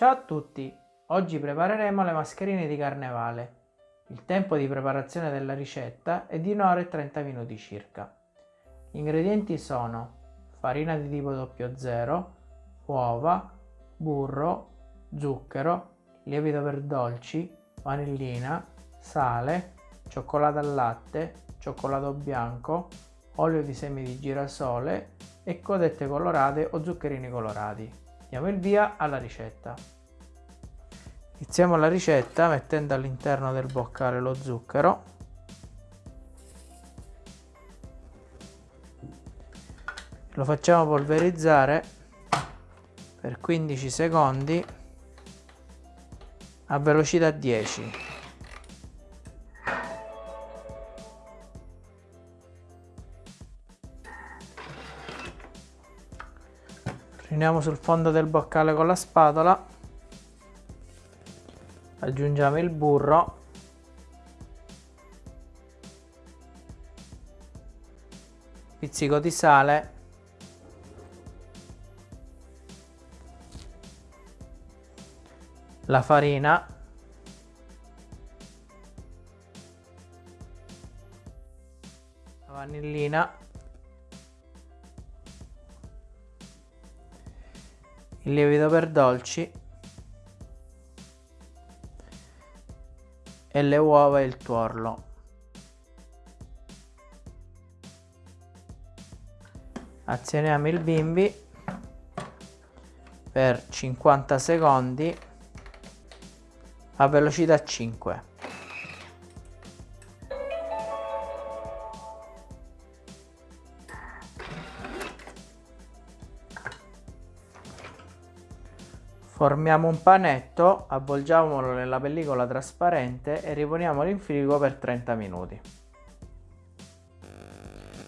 Ciao a tutti! Oggi prepareremo le mascherine di carnevale. Il tempo di preparazione della ricetta è di 1 ora e 30 minuti circa. Gli ingredienti sono farina di tipo 00, uova, burro, zucchero, lievito per dolci, vanillina, sale, cioccolato al latte, cioccolato bianco, olio di semi di girasole e codette colorate o zuccherini colorati. Diamo il via alla ricetta. Iniziamo la ricetta mettendo all'interno del boccale lo zucchero. Lo facciamo polverizzare per 15 secondi a velocità 10. Riuniamo sul fondo del boccale con la spatola, aggiungiamo il burro, pizzico di sale, la farina, la vanillina, il lievito per dolci e le uova e il tuorlo. Azioniamo il bimbi per 50 secondi a velocità 5. Formiamo un panetto, avvolgiamolo nella pellicola trasparente e riponiamolo in frigo per 30 minuti.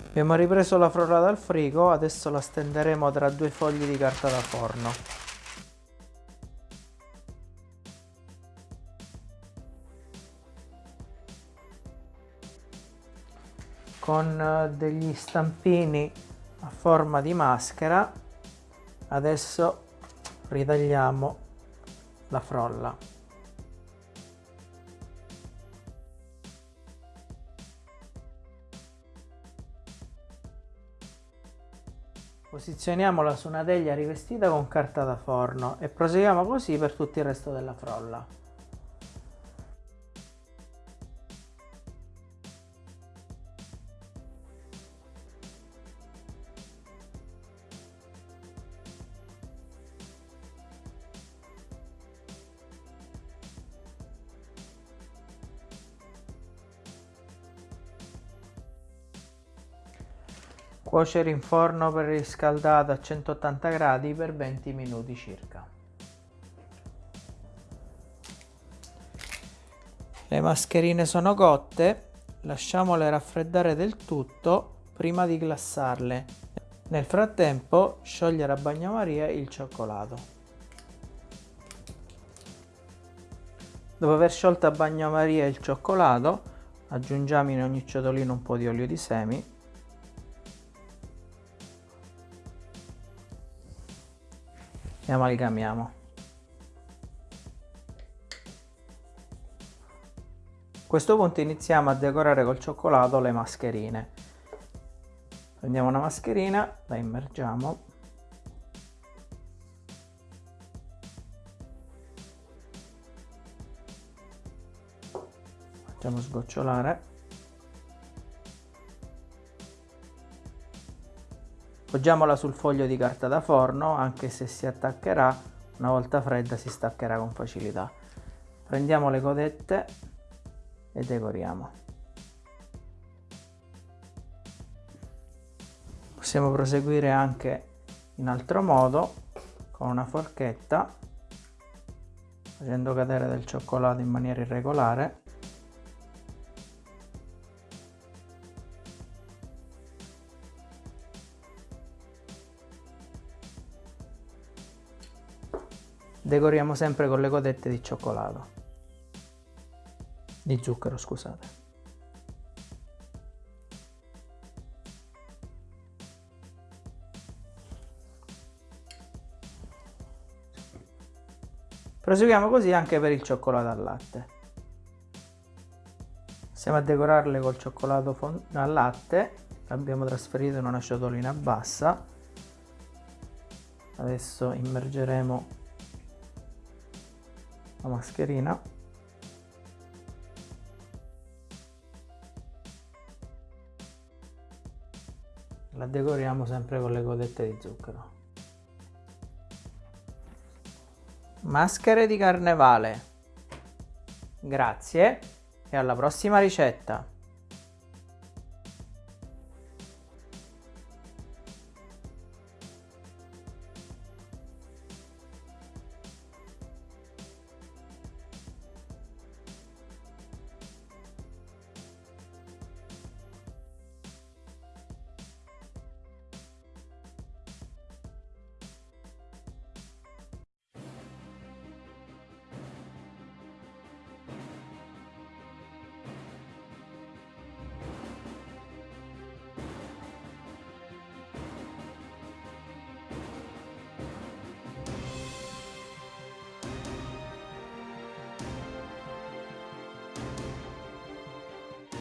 Abbiamo ripreso la frolla dal frigo, adesso la stenderemo tra due fogli di carta da forno. Con eh, degli stampini a forma di maschera adesso ritagliamo la frolla. Posizioniamola su una teglia rivestita con carta da forno e proseguiamo così per tutto il resto della frolla Cuocere in forno preriscaldato a 180 gradi per 20 minuti circa. Le mascherine sono cotte, lasciamole raffreddare del tutto prima di glassarle. Nel frattempo sciogliere a bagnomaria il cioccolato. Dopo aver sciolto a bagnomaria il cioccolato, aggiungiamo in ogni ciotolino un po' di olio di semi e amalgamiamo. A questo punto iniziamo a decorare col cioccolato le mascherine. Prendiamo una mascherina, la immergiamo. Facciamo sgocciolare. Poggiamola sul foglio di carta da forno, anche se si attaccherà, una volta fredda si staccherà con facilità. Prendiamo le codette e decoriamo. Possiamo proseguire anche in altro modo con una forchetta facendo cadere del cioccolato in maniera irregolare Decoriamo sempre con le codette di cioccolato. Di zucchero, scusate. Proseguiamo così anche per il cioccolato al latte. Stiamo a decorarle col cioccolato al latte, l'abbiamo trasferito in una ciotolina bassa. Adesso immergeremo la mascherina. La decoriamo sempre con le codette di zucchero. Maschere di carnevale. Grazie e alla prossima ricetta.